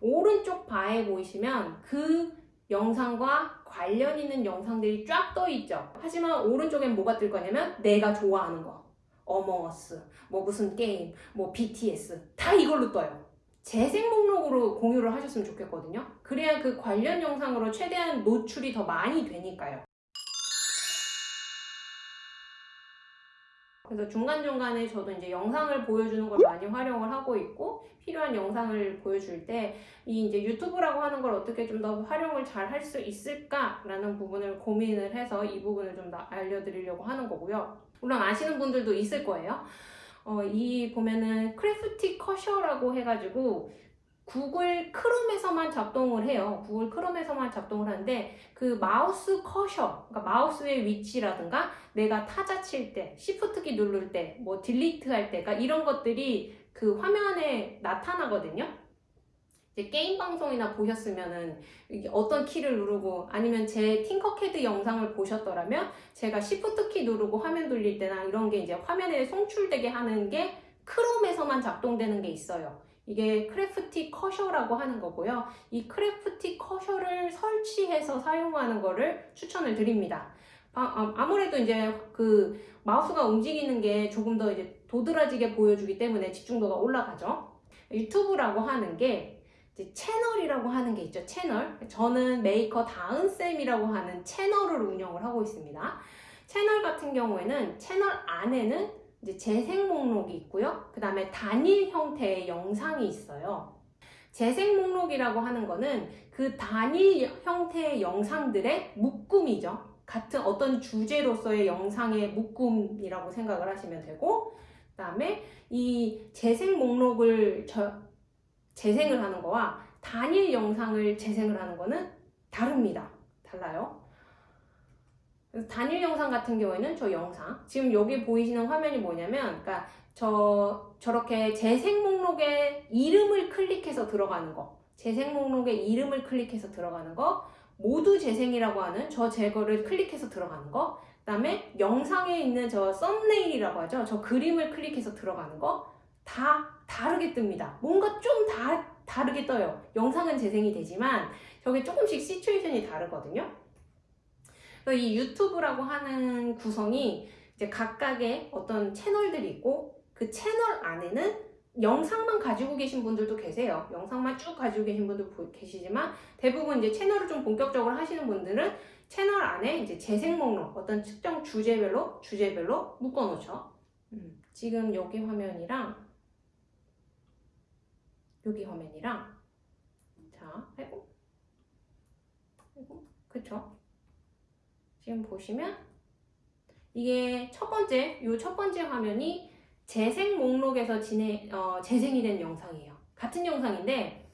오른쪽 바에 보이시면 그 영상과 관련 있는 영상들이 쫙 떠 있죠. 하지만 오른쪽엔 뭐가 뜰 거냐면 내가 좋아하는 거. 어머어스, 뭐 무슨 게임, 뭐 BTS 다 이걸로 떠요. 재생 목록으로 공유를 하셨으면 좋겠거든요. 그래야 그 관련 영상으로 최대한 노출이 더 많이 되니까요. 그래서 중간중간에 저도 이제 영상을 보여주는 걸 많이 활용을 하고 있고 필요한 영상을 보여줄 때 이 이제 유튜브라고 하는 걸 어떻게 좀 더 활용을 잘 할 수 있을까라는 부분을 고민을 해서 이 부분을 좀 더 알려드리려고 하는 거고요. 물론 아시는 분들도 있을 거예요. 어, 이 보면은 Crafty Cursor라고 해가지고 구글 크롬에서만 작동을 해요. 구글 크롬에서만 작동을 하는데 그 마우스 커서, 그러니까 마우스의 위치라든가 내가 타자 칠 때, 시프트키 누를 때, 뭐 delete 할 때, 그러니까 이런 것들이 그 화면에 나타나거든요. 이제 게임 방송이나 보셨으면은 어떤 키를 누르고 아니면 제 팅커캐드 영상을 보셨더라면 제가 시프트 키 누르고 화면 돌릴 때나 이런 게 이제 화면에 송출되게 하는 게 크롬에서만 작동되는 게 있어요. 이게 Crafty Cursor라고 하는 거고요. 이 Crafty Cursor를 설치해서 사용하는 거를 추천을 드립니다. 아, 아무래도 이제 그 마우스가 움직이는 게 조금 더 이제 도드라지게 보여주기 때문에 집중도가 올라가죠. 유튜브라고 하는 게 채널이라고 하는 게 있죠. 채널. 저는 메이커 다은쌤이라고 하는 채널을 운영을 하고 있습니다. 채널 같은 경우에는 채널 안에는 이제 재생 목록이 있고요. 그 다음에 단일 형태의 영상이 있어요. 재생 목록이라고 하는 거는 그 단일 형태의 영상들의 묶음이죠. 같은 어떤 주제로서의 영상의 묶음이라고 생각을 하시면 되고 그 다음에 이 재생 목록을 저, 재생을 하는 거와 단일 영상을 재생을 하는 거는 다릅니다. 달라요. 단일 영상 같은 경우에는 저 영상 지금 여기 보이시는 화면이 뭐냐면 그러니까 저 저렇게 재생 목록에 이름을 클릭해서 들어가는 거. 재생 목록에 이름을 클릭해서 들어가는 거. 모두 재생이라고 하는 저 제거를 클릭해서 들어가는 거. 그다음에 영상에 있는 저 썸네일이라고 하죠. 저 그림을 클릭해서 들어가는 거. 다 다르게 뜹니다. 뭔가 좀 다, 다르게 떠요. 영상은 재생이 되지만 저게 조금씩 시츄에이션이 다르거든요 이 유튜브라고 하는 구성이 이제 각각의 어떤 채널들이 있고 그 채널 안에는 영상만 가지고 계신 분들도 계세요. 영상만 쭉 가지고 계신 분도 계시지만 대부분 이제 채널을 좀 본격적으로 하시는 분들은 채널 안에 이제 재생 목록 어떤 특정 주제별로 주제별로 묶어 놓죠. 음, 지금 여기 화면이랑 여기 화면이랑 자, 아이고 아이고 그쵸? 지금 보시면 이게 첫 번째, 요첫 번째 화면이 재생 목록에서 진행, 어, 재생이 된 영상이에요. 같은 영상인데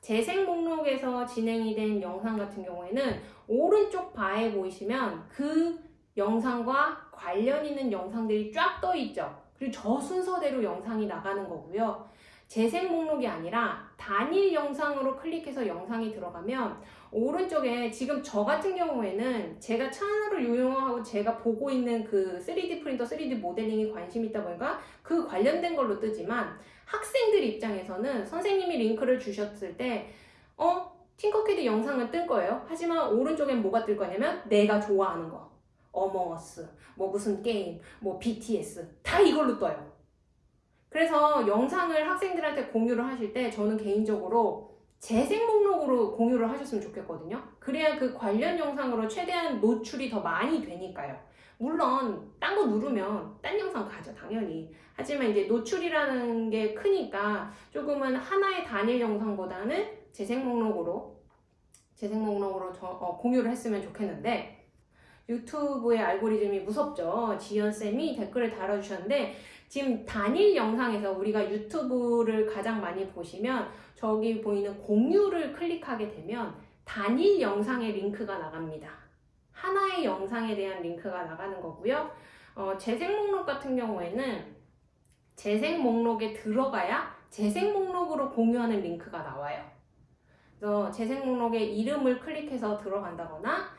재생 목록에서 진행이 된 영상 같은 경우에는 오른쪽 바에 보이시면 그 영상과 관련 있는 영상들이 쫙 떠 있죠. 그리고 저 순서대로 영상이 나가는 거고요. 재생 목록이 아니라 단일 영상으로 클릭해서 영상이 들어가면 오른쪽에 지금 저 같은 경우에는 제가 채널을 유용하고 제가 보고 있는 그 3D 프린터, 3D 모델링에 관심이 있다 보니까 그 관련된 걸로 뜨지만 학생들 입장에서는 선생님이 링크를 주셨을 때 어? 팅커캐드 영상은 뜰 거예요. 하지만 오른쪽엔 뭐가 뜰 거냐면 내가 좋아하는 거. 어머어스, 뭐 무슨 게임, 뭐 BTS 다 이걸로 떠요. 그래서 영상을 학생들한테 공유를 하실 때 저는 개인적으로 재생 목록으로 공유를 하셨으면 좋겠거든요. 그래야 그 관련 영상으로 최대한 노출이 더 많이 되니까요. 물론 딴 거 누르면 딴 영상 가죠 당연히 하지만 이제 노출이라는 게 크니까 조금은 하나의 단일 영상보다는 재생 목록으로 재생 목록으로 저, 어, 공유를 했으면 좋겠는데 유튜브의 알고리즘이 무섭죠 지연쌤이 댓글을 달아주셨는데 지금 단일 영상에서 우리가 유튜브를 가장 많이 보시면 저기 보이는 공유를 클릭하게 되면 단일 영상의 링크가 나갑니다. 하나의 영상에 대한 링크가 나가는 거고요. 어, 재생 목록 같은 경우에는 재생 목록에 들어가야 재생 목록으로 공유하는 링크가 나와요. 그래서 재생 목록에 이름을 클릭해서 들어간다거나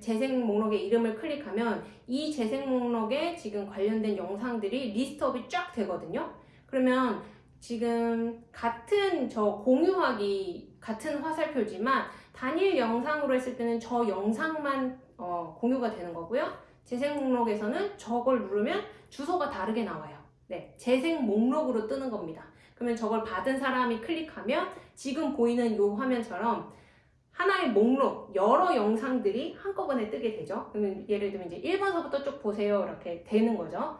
재생 목록에 이름을 클릭하면 이 재생 목록에 지금 관련된 영상들이 리스트업이 쫙 되거든요. 그러면 지금 같은 저 공유하기 같은 화살표지만 단일 영상으로 했을 때는 저 영상만 어, 공유가 되는 거고요. 재생 목록에서는 저걸 누르면 주소가 다르게 나와요. 네, 재생 목록으로 뜨는 겁니다. 그러면 저걸 받은 사람이 클릭하면 지금 보이는 이 화면처럼 하나의 목록, 여러 영상들이 한꺼번에 뜨게 되죠. 그러면 예를 들면 이제 1번서부터 쭉 보세요. 이렇게 되는 거죠.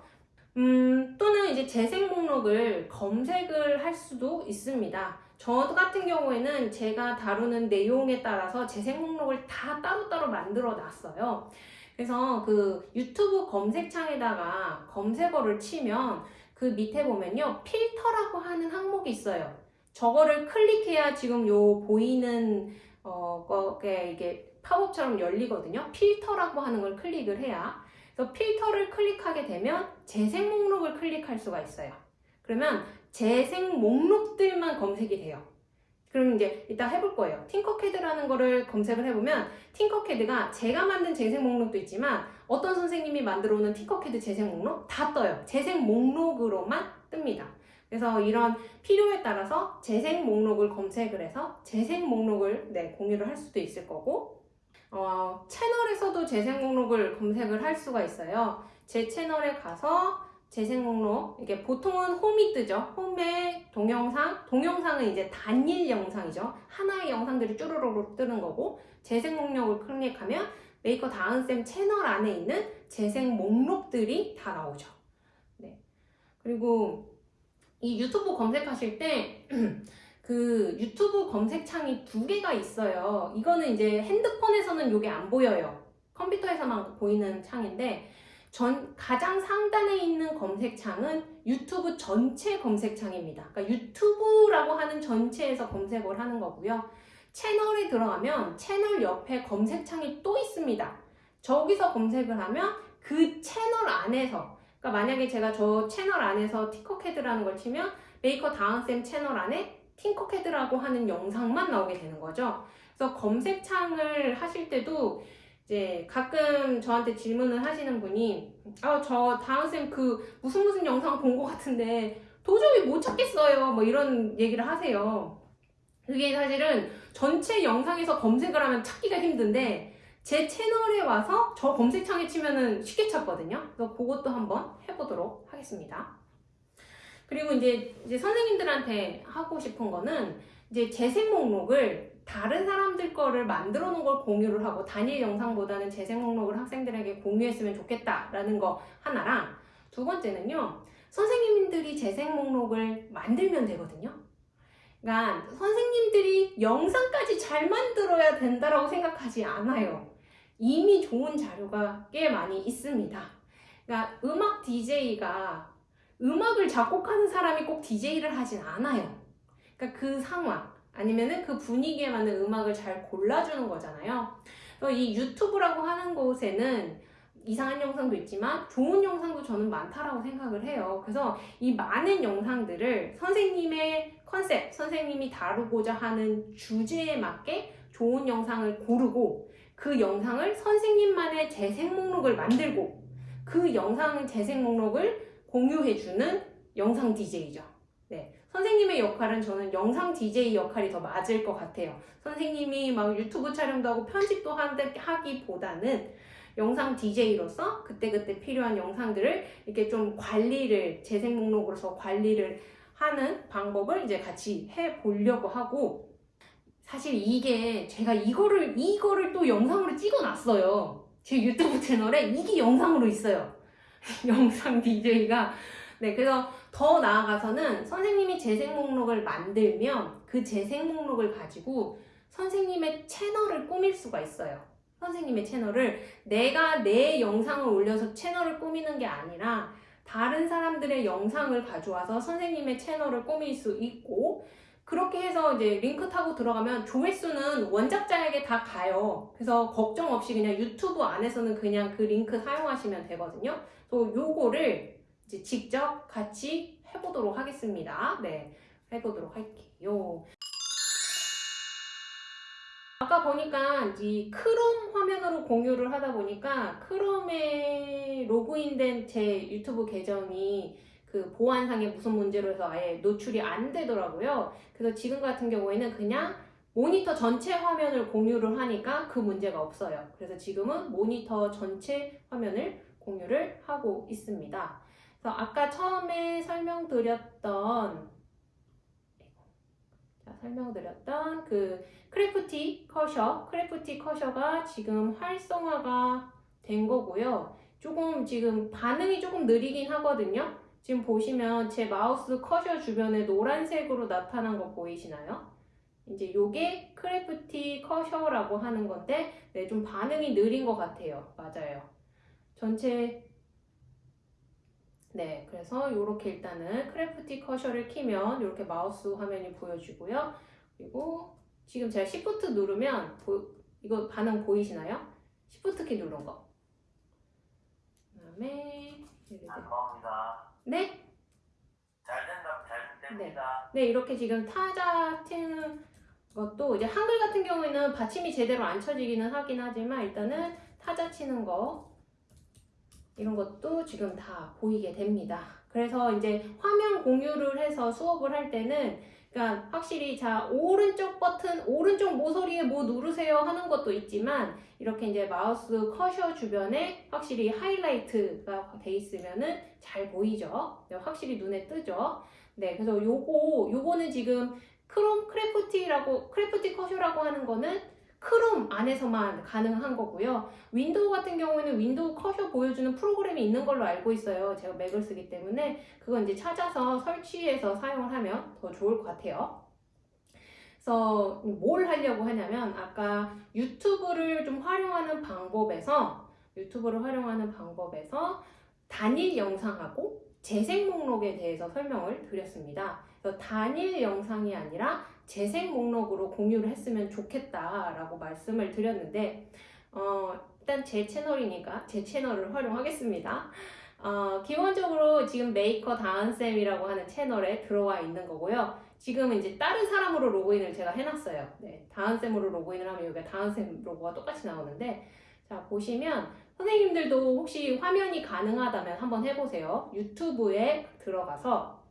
음, 또는 이제 재생 목록을 검색을 할 수도 있습니다. 저 같은 경우에는 제가 다루는 내용에 따라서 재생 목록을 다 따로따로 만들어 놨어요. 그래서 그 유튜브 검색창에다가 검색어를 치면 그 밑에 보면요. 필터라고 하는 항목이 있어요. 저거를 클릭해야 지금 요 보이는 어, 거게 이게 팝업처럼 열리거든요. 필터라고 하는 걸 클릭을 해야. 그래서 필터를 클릭하게 되면 재생 목록을 클릭할 수가 있어요. 그러면 재생 목록들만 검색이 돼요. 그럼 이제 이따 해볼 거예요. 팅커캐드라는 거를 검색을 해보면 팅커캐드가 제가 만든 재생 목록도 있지만 어떤 선생님이 만들어 오는 팅커캐드 재생 목록 다 떠요. 재생 목록으로만 뜹니다. 그래서 이런 필요에 따라서 재생 목록을 검색을 해서 재생 목록을 네, 공유를 할 수도 있을 거고 어, 채널에서도 재생 목록을 검색을 할 수가 있어요. 제 채널에 가서 재생 목록 이게 보통은 홈이 뜨죠. 홈에 동영상, 동영상은 이제 단일 영상이죠. 하나의 영상들이 쭈루루루 뜨는 거고 재생 목록을 클릭하면 메이커 다은쌤 채널 안에 있는 재생 목록들이 다 나오죠. 네. 그리고 이 유튜브 검색하실 때 그 유튜브 검색창이 두 개가 있어요. 이거는 이제 핸드폰에서는 이게 안 보여요. 컴퓨터에서만 보이는 창인데 전 가장 상단에 있는 검색창은 유튜브 전체 검색창입니다. 그러니까 유튜브라고 하는 전체에서 검색을 하는 거고요. 채널에 들어가면 채널 옆에 검색창이 또 있습니다. 저기서 검색을 하면 그 채널 안에서 그러니까 만약에 제가 저 채널 안에서 Tinkercad라는 걸 치면 메이커 다은쌤 채널 안에 Tinkercad라고 하는 영상만 나오게 되는 거죠. 그래서 검색창을 하실 때도 이제 가끔 저한테 질문을 하시는 분이 아 저 다은쌤 그 무슨 무슨 영상 본 것 같은데 도저히 못 찾겠어요 뭐 이런 얘기를 하세요 그게 사실은 전체 영상에서 검색을 하면 찾기가 힘든데 제 채널에 와서 저 검색창에 치면은 쉽게 찾거든요. 그래서 그것도 한번 해보도록 하겠습니다. 그리고 이제, 이제 선생님들한테 하고 싶은 거는 이제 재생 목록을 다른 사람들 거를 만들어 놓은 걸 공유를 하고 단일 영상보다는 재생 목록을 학생들에게 공유했으면 좋겠다라는 거 하나랑 두 번째는요 선생님들이 재생 목록을 만들면 되거든요. 그러니까 선생님들이 영상까지 잘 만들어야 된다라고 생각하지 않아요 이미 좋은 자료가 꽤 많이 있습니다 그러니까 음악 DJ가 음악을 작곡하는 사람이 꼭 DJ를 하진 않아요 그러니까 그 상황 아니면은 그 분위기에 맞는 음악을 잘 골라주는 거잖아요. 이 유튜브라고 하는 곳에는 이상한 영상도 있지만 좋은 영상도 저는 많다라고 생각을 해요. 그래서 이 많은 영상들을 선생님의 컨셉, 선생님이 다루고자 하는 주제에 맞게 좋은 영상을 고르고 그 영상을 선생님만의 재생 목록을 만들고 그 영상 재생 목록을 공유해주는 영상 DJ죠. 네. 선생님의 역할은 저는 영상 DJ 역할이 더 맞을 것 같아요. 선생님이 막 유튜브 촬영도 하고 편집도 하기보다는 영상 DJ로서 그때그때 필요한 영상들을 이렇게 좀 관리를 재생 목록으로서 관리를 하는 방법을 이제 같이 해 보려고 하고 사실 이게 제가 이거를 이거를 또 영상으로 찍어 놨어요. 제 유튜브 채널에 이게 영상으로 있어요. 영상 DJ가 네, 그래서 더 나아가서는 선생님이 재생 목록을 만들면 그 재생 목록을 가지고 선생님의 채널을 꾸밀 수가 있어요. 선생님의 채널을 내가 내 영상을 올려서 채널을 꾸미는 게 아니라 다른 사람들의 영상을 가져와서 선생님의 채널을 꾸밀 수 있고 그렇게 해서 이제 링크 타고 들어가면 조회수는 원작자에게 다 가요. 그래서 걱정 없이 그냥 유튜브 안에서는 그냥 그 링크 사용하시면 되거든요. 또 요거를 이제 직접 같이 해보도록 하겠습니다. 네, 해보도록 할게요. 아까 보니까 이 크롬 화면으로 공유를 하다 보니까 크롬에 로그인된 제 유튜브 계정이 그 보안상의 무슨 문제로 해서 아예 노출이 안 되더라고요. 그래서 지금 같은 경우에는 그냥 모니터 전체 화면을 공유를 하니까 그 문제가 없어요. 그래서 지금은 모니터 전체 화면을 공유를 하고 있습니다. 그래서 아까 처음에 설명드렸던 자, 설명드렸던 그 Crafty Cursor, Crafty Cursor가 지금 활성화가 된 거고요. 조금 지금 반응이 조금 느리긴 하거든요. 지금 보시면 제 마우스 커서 주변에 노란색으로 나타난 거 보이시나요? 이제 요게 Crafty Cursor라고 하는 건데 네, 좀 반응이 느린 것 같아요. 맞아요. 전체 네, 그래서 이렇게 일단은 Crafty Cursor를 키면 이렇게 마우스 화면이 보여지고요. 그리고 지금 제가 Shift 누르면 보, 이거 반응 보이시나요? Shift 키 누른 거. 그다음에 감사합니다. 네, 잘 된다면 잘 됩니다. 네 이렇게 지금 타자 트는 것도 이제 한글 같은 경우에는 받침이 제대로 안 쳐지기는 하긴 하지만 일단은 타자 치는 거 이런 것도 지금 다 보이게 됩니다. 그래서 이제 화면 공유를 해서 수업을 할 때는 그러니까 확실히 자 오른쪽 버튼 오른쪽 모서리에 뭐 누르세요 하는 것도 있지만 이렇게 이제 마우스 커서 주변에 확실히 하이라이트가 돼 있으면은 잘 보이죠. 네, 확실히 눈에 뜨죠. 네, 그래서 요거 요거는 지금 크롬 Crafty라고 Crafty Cursor라고 하는 거는 크롬 안에서만 가능한 거고요. 윈도우 같은 경우에는 윈도우 커서 보여주는 프로그램이 있는 걸로 알고 있어요. 제가 맥을 쓰기 때문에 그건 이제 찾아서 설치해서 사용을 하면 더 좋을 것 같아요. 그래서 뭘 하려고 하냐면 아까 유튜브를 좀 활용하는 방법에서 유튜브를 활용하는 방법에서 단일 영상하고 재생 목록에 대해서 설명을 드렸습니다. 그래서 단일 영상이 아니라 재생 목록으로 공유를 했으면 좋겠다라고 말씀을 드렸는데 어, 일단 제 채널이니까 제 채널을 활용하겠습니다. 어, 기본적으로 지금 메이커 다은쌤이라고 하는 채널에 들어와 있는 거고요. 지금 이제 다른 사람으로 로그인을 제가 해놨어요. 네, 다은쌤으로 로그인을 하면 여기 다은쌤 로고가 똑같이 나오는데 자 보시면 선생님들도 혹시 화면이 가능하다면 한번 해보세요. 유튜브에 들어가서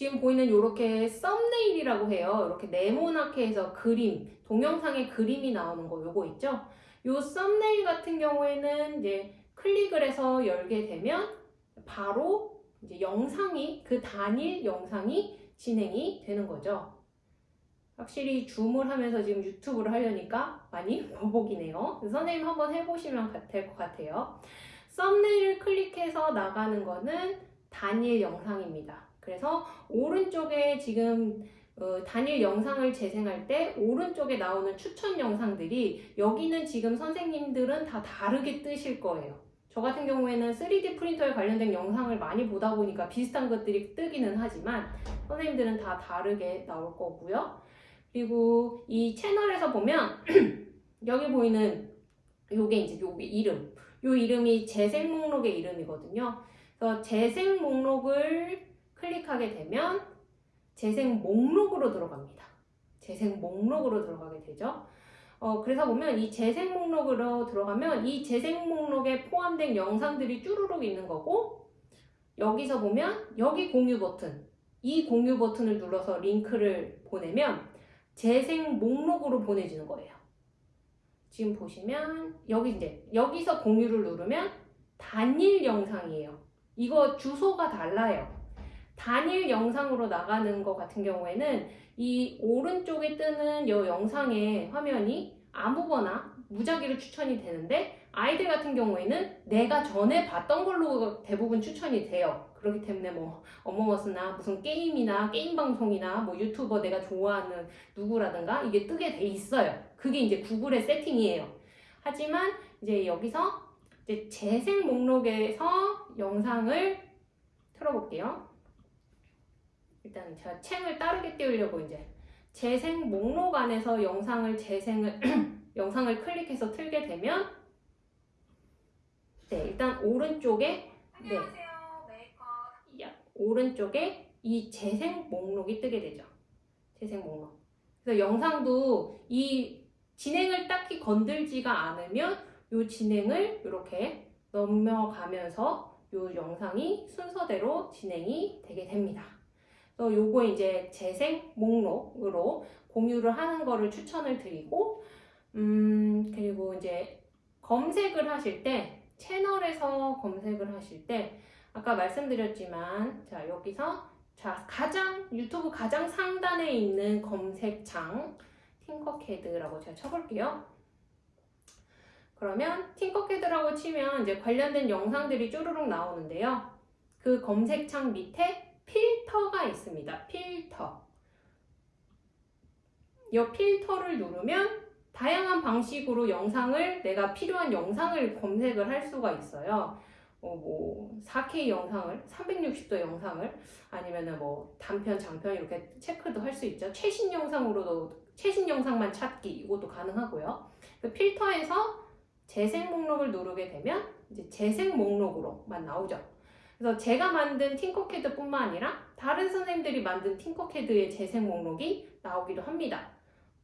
지금 보이는 이렇게 썸네일이라고 해요. 이렇게 네모나게 해서 그림, 동영상에 그림이 나오는 거 요거 있죠? 요 썸네일 같은 경우에는 이제 클릭을 해서 열게 되면 바로 이제 영상이 그 단일 영상이 진행이 되는 거죠. 확실히 줌을 하면서 지금 유튜브를 하려니까 많이 버벅이네요. 선생님 한번 해보시면 될 것 같아요. 썸네일을 클릭해서 나가는 거는 단일 영상입니다. 그래서 오른쪽에 지금 어, 단일 영상을 재생할 때 오른쪽에 나오는 추천 영상들이 여기는 지금 선생님들은 다 다르게 뜨실 거예요. 저 같은 경우에는 3D 프린터에 관련된 영상을 많이 보다 보니까 비슷한 것들이 뜨기는 하지만 선생님들은 다 다르게 나올 거고요. 그리고 이 채널에서 보면 여기 보이는 요게 이제 요 이름 요 이름이 재생 목록의 이름이거든요. 그래서 재생 목록을 클릭하게 되면 재생 목록으로 들어갑니다. 재생 목록으로 들어가게 되죠. 어, 그래서 보면 이 재생 목록으로 들어가면 이 재생 목록에 포함된 영상들이 쭈루룩 있는 거고 여기서 보면 여기 공유 버튼 이 공유 버튼을 눌러서 링크를 보내면 재생 목록으로 보내지는 거예요. 지금 보시면 여기 이제 여기서 공유를 누르면 단일 영상이에요. 이거 주소가 달라요. 단일 영상으로 나가는 것 같은 경우에는 이 오른쪽에 뜨는 이 영상의 화면이 아무거나 무작위로 추천이 되는데 아이들 같은 경우에는 내가 전에 봤던 걸로 대부분 추천이 돼요. 그렇기 때문에 뭐 어머머스나 무슨 게임이나 게임 방송이나 뭐 유튜버 내가 좋아하는 누구라든가 이게 뜨게 돼 있어요. 그게 이제 구글의 세팅이에요. 하지만 이제 여기서 이제 재생 목록에서 영상을 틀어볼게요. 일단 제가 챙을 따르게 띄우려고 이제 재생 목록 안에서 영상을 재생을 영상을 클릭해서 틀게 되면 네 일단 오른쪽에 네 안녕하세요. 메이커 야, 오른쪽에 이 재생 목록이 뜨게 되죠. 재생 목록. 그래서 영상도 이 진행을 딱히 건들지가 않으면 이 진행을 이렇게 넘어가면서 이 영상이 순서대로 진행이 되게 됩니다. 그래서 요거 이제 재생 목록으로 공유를 하는 거를 추천을 드리고 음 그리고 이제 검색을 하실 때 채널에서 검색을 하실 때 아까 말씀드렸지만 자 여기서 자 가장 유튜브 가장 상단에 있는 검색창 팅커캐드라고 제가 쳐볼게요. 그러면 팅커캐드라고 치면 이제 관련된 영상들이 쭈루룩 나오는데요. 그 검색창 밑에 필터가 있습니다. 필터. 이 필터를 누르면 다양한 방식으로 영상을 내가 필요한 영상을 검색을 할 수가 있어요. 어, 뭐 4K 영상을 360도 영상을 아니면은 뭐 단편 장편 이렇게 체크도 할 수 있죠. 최신 영상으로도 최신 영상만 찾기 이것도 가능하고요. 그 필터에서 재생 목록을 누르게 되면 이제 재생 목록으로만 나오죠. 그래서 제가 만든 팅커캐드뿐만 아니라 다른 선생님들이 만든 팅커캐드의 재생 목록이 나오기도 합니다.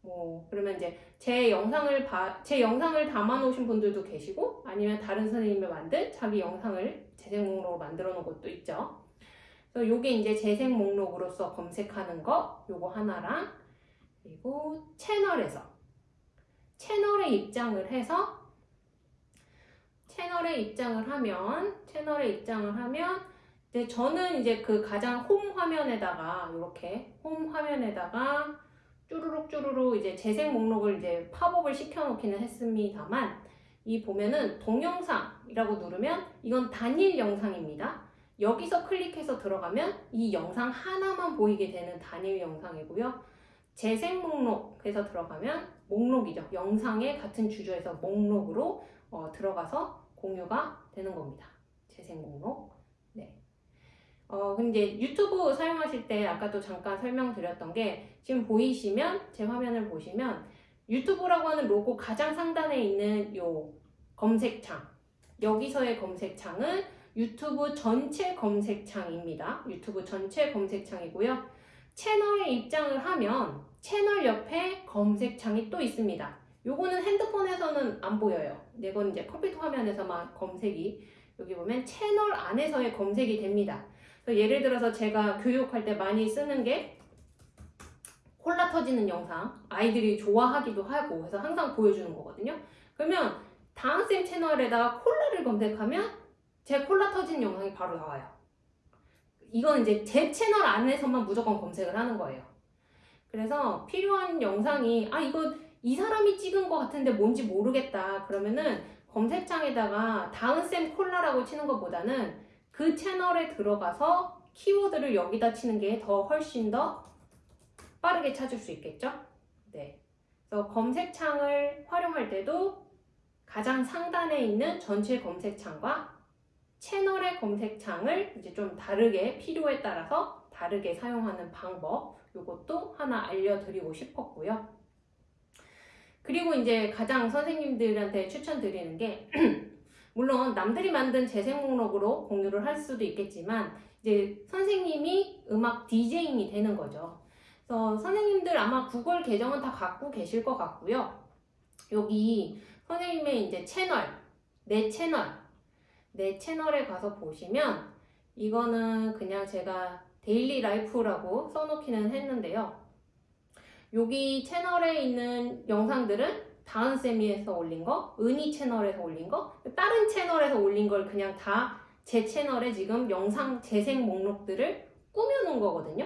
뭐 그러면 이제 제 영상을 봐, 제 영상을 담아 놓으신 분들도 계시고 아니면 다른 선생님이 만든 자기 영상을 재생 목록으로 만들어 놓은 것도 있죠. 그래서 요게 이제 재생 목록으로서 검색하는 거 요거 하나랑 그리고 채널에서 채널에 입장을 해서 채널에 입장을 하면 채널에 입장을 하면 이제 저는 이제 그 가장 홈 화면에다가 이렇게 홈 화면에다가 쭈루룩 쭈루룩 이제 재생 목록을 이제 팝업을 시켜놓기는 했습니다만 이 보면은 동영상이라고 누르면 이건 단일 영상입니다. 여기서 클릭해서 들어가면 이 영상 하나만 보이게 되는 단일 영상이고요. 재생 목록에서 들어가면 목록이죠. 영상의 같은 주조에서 목록으로 어, 들어가서 공유가 되는 겁니다. 재생 목록. 네. 어, 근데 유튜브 사용하실 때 아까도 잠깐 설명드렸던 게 지금 보이시면 제 화면을 보시면 유튜브라고 하는 로고 가장 상단에 있는 요 검색창 여기서의 검색창은 유튜브 전체 검색창입니다. 유튜브 전체 검색창이고요. 채널에 입장을 하면 채널 옆에 검색창이 또 있습니다. 요거는 핸드폰에서는 안 보여요. 이건 이제 컴퓨터 화면에서만 검색이 여기 보면 채널 안에서의 검색이 됩니다. 그래서 예를 들어서 제가 교육할 때 많이 쓰는 게 콜라 터지는 영상 아이들이 좋아하기도 하고 해서 항상 보여주는 거거든요. 그러면 다은쌤 채널에다가 콜라를 검색하면 제 콜라 터지는 영상이 바로 나와요. 이건 이제 제 채널 안에서만 무조건 검색을 하는 거예요. 그래서 필요한 영상이 아 이거 이 사람이 찍은 것 같은데 뭔지 모르겠다 그러면은 검색창에다가 다은쌤 콜라라고 치는 것보다는 그 채널에 들어가서 키워드를 여기다 치는 게 더 훨씬 더 빠르게 찾을 수 있겠죠? 네. 그래서 검색창을 활용할 때도 가장 상단에 있는 전체 검색창과 채널의 검색창을 이제 좀 다르게 필요에 따라서 다르게 사용하는 방법 이것도 하나 알려드리고 싶었고요. 그리고 이제 가장 선생님들한테 추천드리는 게 물론 남들이 만든 재생 목록으로 공유를 할 수도 있겠지만 이제 선생님이 음악 디제잉이 되는 거죠. 그래서 선생님들 아마 구글 계정은 다 갖고 계실 것 같고요. 여기 선생님의 이제 채널, 내 채널, 내 채널에 가서 보시면 이거는 그냥 제가 daily life라고 써놓기는 했는데요. 여기 채널에 있는 영상들은 다은쌤이에서 올린 거, 은희 채널에서 올린 거, 다른 채널에서 올린 걸 그냥 다 제 채널에 지금 영상 재생 목록들을 꾸며놓은 거거든요.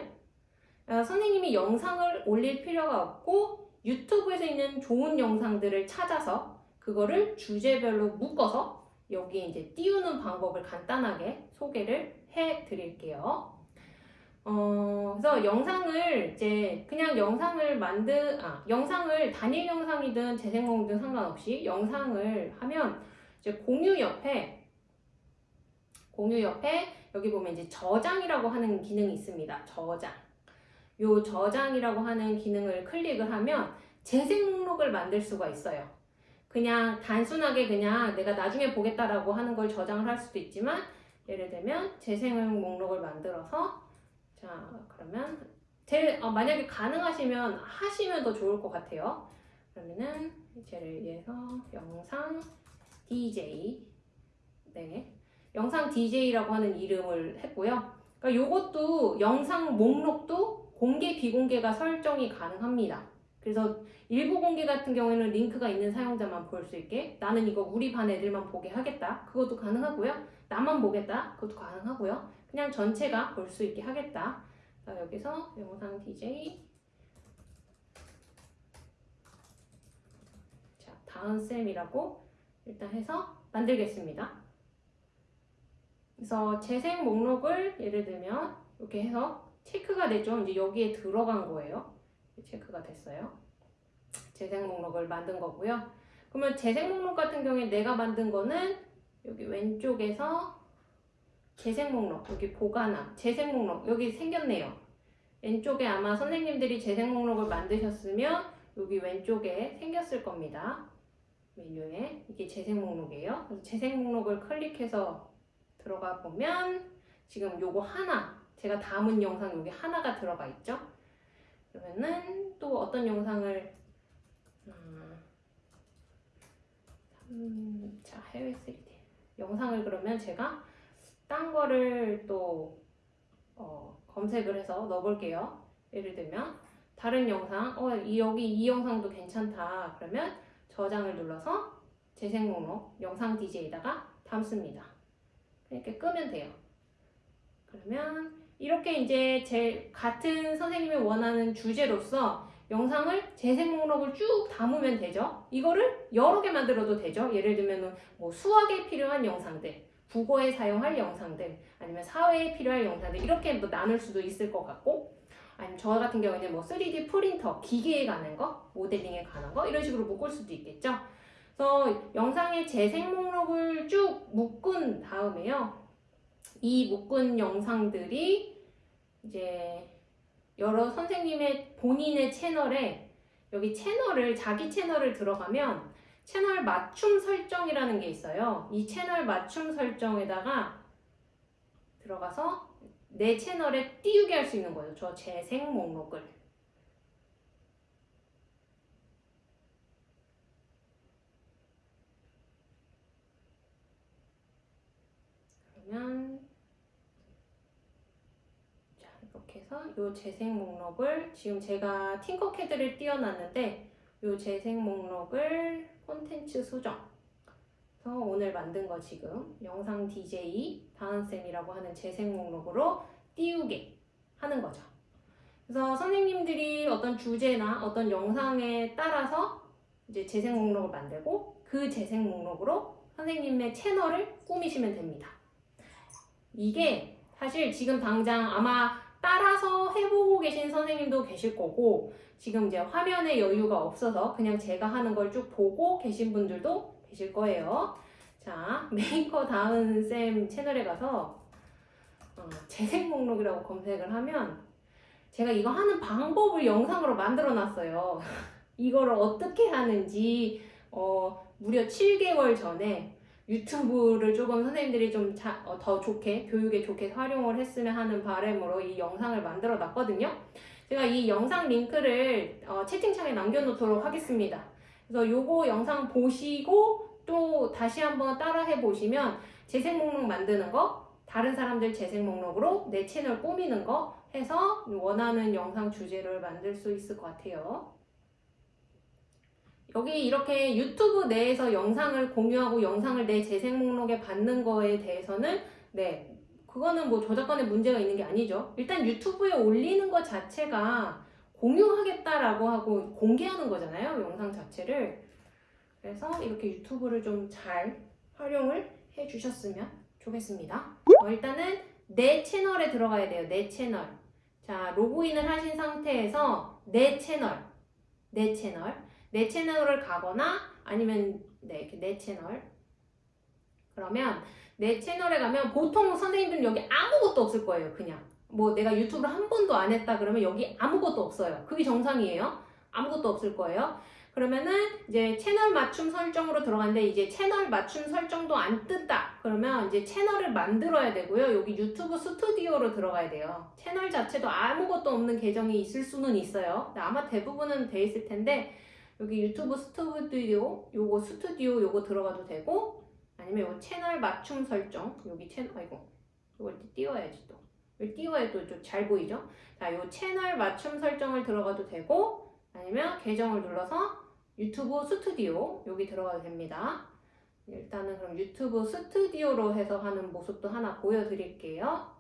어, 선생님이 영상을 올릴 필요가 없고 유튜브에서 있는 좋은 영상들을 찾아서 그거를 주제별로 묶어서 여기에 이제 띄우는 방법을 간단하게 소개를 해 드릴게요. 어, 그래서 영상을 이제 그냥 영상을 만든, 아, 영상을 단일 영상이든 재생목이든 상관없이 영상을 하면 이제 공유 옆에, 공유 옆에 여기 보면 이제 저장이라고 하는 기능이 있습니다. 저장. 요 저장이라고 하는 기능을 클릭을 하면 재생 목록을 만들 수가 있어요. 그냥 단순하게 그냥 내가 나중에 보겠다라고 하는 걸 저장을 할 수도 있지만 예를 들면 재생 목록을 만들어서 자 그러면 제, 어, 만약에 가능하시면 하시면 더 좋을 것 같아요. 그러면은 예를 위해서 영상 DJ 네 영상 DJ라고 하는 이름을 했고요. 그러니까 요것도 영상 목록도 공개 비공개가 설정이 가능합니다. 그래서 일부 공개 같은 경우에는 링크가 있는 사용자만 볼 수 있게 나는 이거 우리 반 애들만 보게 하겠다. 그것도 가능하고요. 나만 보겠다. 그것도 가능하고요. 그냥 전체가 볼 수 있게 하겠다. 자, 여기서 영상 DJ 자, 다음 쌤이라고 일단 해서 만들겠습니다. 그래서 재생 목록을 예를 들면 이렇게 해서 체크가 됐죠. 이제 여기에 들어간 거예요. 체크가 됐어요. 재생 목록을 만든 거고요. 그러면 재생 목록 같은 경우에 내가 만든 거는 여기 왼쪽에서 재생 목록, 여기 보관함, 재생 목록, 여기 생겼네요. 왼쪽에 아마 선생님들이 재생 목록을 만드셨으면 여기 왼쪽에 생겼을 겁니다. 메뉴에 이게 재생 목록이에요. 그래서 재생 목록을 클릭해서 들어가 보면 지금 요거 하나 제가 담은 영상 여기 하나가 들어가 있죠. 그러면은 또 어떤 영상을 음, 음, 자 해외 3D 영상을 그러면 제가 딴 거를 또 어, 검색을 해서 넣어볼게요. 예를 들면 다른 영상 어 이, 여기 이 영상도 괜찮다 그러면 저장을 눌러서 재생 목록 영상 DJ에다가 담습니다. 이렇게 끄면 돼요. 그러면 이렇게 이제 제 같은 선생님이 원하는 주제로서 영상을 재생 목록을 쭉 담으면 되죠. 이거를 여러 개 만들어도 되죠. 예를 들면 뭐 수학에 필요한 영상들, 국어에 사용할 영상들, 아니면 사회에 필요할 영상들 이렇게 뭐 나눌 수도 있을 것 같고 아니면 저 같은 경우에는 뭐 3D 프린터, 기계에 관한 거, 모델링에 관한 거 이런 식으로 묶을 수도 있겠죠. 그래서 영상의 재생 목록을 쭉 묶은 다음에요. 이 묶은 영상들이 이제 여러 선생님의 본인의 채널에 여기 채널을 자기 채널을 들어가면 채널 맞춤 설정이라는 게 있어요. 이 채널 맞춤 설정에다가 들어가서 내 채널에 띄우게 할 수 있는 거예요. 저 재생 목록을. 그러면 자 해서 이 재생 목록을 지금 제가 팅커캐드를 띄워놨는데 이 재생 목록을 콘텐츠 수정 그래서 오늘 만든 거 지금 영상 DJ 다은쌤이라고 하는 재생 목록으로 띄우게 하는 거죠. 그래서 선생님들이 어떤 주제나 어떤 영상에 따라서 이제 재생 목록을 만들고 그 재생 목록으로 선생님의 채널을 꾸미시면 됩니다. 이게 사실 지금 당장 아마 따라서 해보고 계신 선생님도 계실 거고 지금 이제 화면에 여유가 없어서 그냥 제가 하는 걸 쭉 보고 계신 분들도 계실 거예요. 자, 메이커 다은 쌤 채널에 가서 어, 재생 목록이라고 검색을 하면 제가 이거 하는 방법을 영상으로 만들어 놨어요. 이거를 어떻게 하는지 어, 무려 7개월 전에 유튜브를 조금 선생님들이 좀 더 좋게 교육에 좋게 활용을 했으면 하는 바람으로 이 영상을 만들어 놨거든요. 제가 이 영상 링크를 어, 채팅창에 남겨놓도록 하겠습니다. 그래서 요거 영상 보시고 또 다시 한번 따라해 보시면 재생 목록 만드는 거, 다른 사람들 재생 목록으로 내 채널 꾸미는 거 해서 원하는 영상 주제를 만들 수 있을 것 같아요. 여기 이렇게 유튜브 내에서 영상을 공유하고 영상을 내 재생 목록에 받는 거에 대해서는 네 그거는 뭐 저작권에 문제가 있는 게 아니죠. 일단 유튜브에 올리는 것 자체가 공유하겠다라고 하고 공개하는 거잖아요. 영상 자체를. 그래서 이렇게 유튜브를 좀 잘 활용을 해 주셨으면 좋겠습니다. 어, 일단은 내 채널에 들어가야 돼요. 내 채널. 자, 로그인을 하신 상태에서 내 채널. 내 채널. 내 채널을 가거나 아니면 네, 이렇게 내 채널. 그러면 내 채널에 가면 보통 선생님들은 여기 아무것도 없을 거예요. 그냥. 뭐 내가 유튜브를 한 번도 안 했다 그러면 여기 아무것도 없어요. 그게 정상이에요. 아무것도 없을 거예요. 그러면은 이제 채널 맞춤 설정으로 들어갔는데 이제 채널 맞춤 설정도 안 뜬다. 그러면 이제 채널을 만들어야 되고요. 여기 유튜브 스튜디오로 들어가야 돼요. 채널 자체도 아무것도 없는 계정이 있을 수는 있어요. 아마 대부분은 돼 있을 텐데 여기 유튜브 스튜디오 요거 스튜디오 요거 들어가도 되고 아니면 요 채널 맞춤 설정 여기 채널 아이고 이걸 띄워야지 또 띄워야 또잘 보이죠? 자, 요 채널 맞춤 설정을 들어가도 되고 아니면 계정을 눌러서 유튜브 스튜디오 여기 들어가도 됩니다. 일단은 그럼 유튜브 스튜디오로 해서 하는 모습도 하나 보여드릴게요.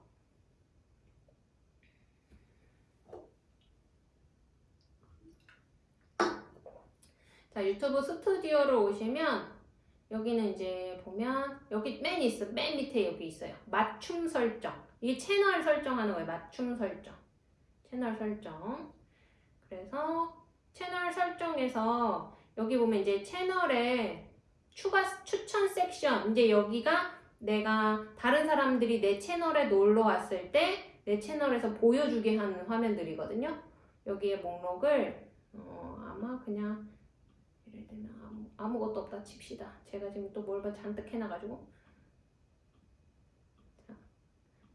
자, 유튜브 스튜디오를 오시면 여기는 이제 보면 여기 맨 있어. 맨 밑에 여기 있어요. 맞춤 설정. 이게 채널 설정하는 거예요. 맞춤 설정. 채널 설정. 그래서 채널 설정에서 여기 보면 이제 채널에 추가 추천 섹션 이제 여기가 내가 다른 사람들이 내 채널에 놀러 왔을 때 내 채널에서 보여주게 하는 화면들이거든요. 여기에 목록을 어, 아마 그냥 들면 아무, 아무것도 없다 칩시다. 제가 지금 또 뭘 잔뜩 해놔가지고 자,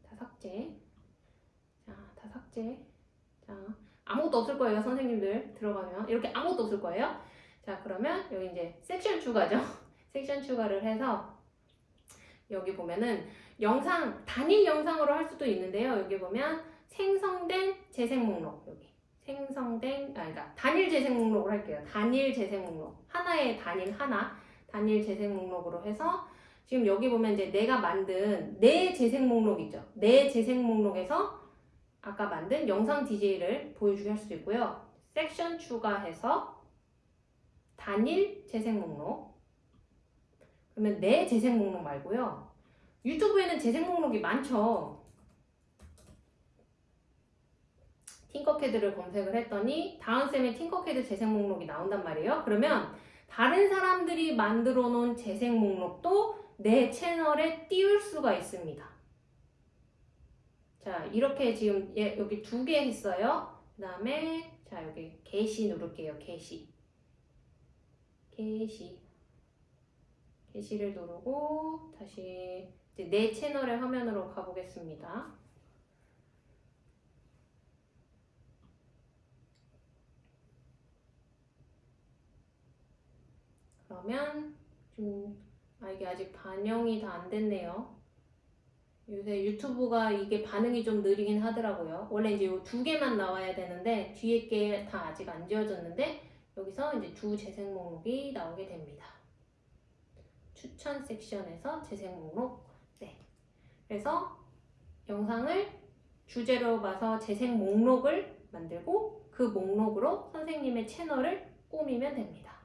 다 삭제. 자, 다 삭제. 자, 아무것도 없을 거예요, 선생님들 들어가면 이렇게 아무것도 없을 거예요. 자, 그러면 여기 이제 섹션 추가죠. 섹션 추가를 해서 여기 보면은 영상 단일 영상으로 할 수도 있는데요. 여기 보면 생성된 재생 목록 여기 생성된 아 그러니까 단일 재생 목록을 할게요. 단일 재생 목록 하나의 단일 하나 단일 재생 목록으로 해서 지금 여기 보면 이제 내가 만든 내 재생 목록 있죠. 내 재생 목록에서 아까 만든 영상 DJ를 보여주게 할 수도 있고요. 섹션 추가해서 단일 재생 목록 그러면 내 재생 목록 말고요. 유튜브에는 재생 목록이 많죠. 팅커캐드를 검색을 했더니 다은쌤의 팅커캐드 재생 목록이 나온단 말이에요. 그러면 다른 사람들이 만들어 놓은 재생 목록도 내 채널에 띄울 수가 있습니다. 자, 이렇게 지금 예, 여기 두 개 했어요. 그 다음에 자, 여기 게시 누를게요. 게시. 게시. 게시를 누르고 다시 내 채널의 화면으로 가보겠습니다. 그러면 좀 아, 이게 아직 반영이 다 안 됐네요. 요새 유튜브가 이게 반응이 좀 느리긴 하더라고요. 원래 이제 요 두 개만 나와야 되는데 뒤에 게 다 아직 안 지워졌는데 여기서 이제 두 재생 목록이 나오게 됩니다. 추천 섹션에서 재생 목록. 네. 그래서 영상을 주제로 봐서 재생 목록을 만들고 그 목록으로 선생님의 채널을 꾸미면 됩니다.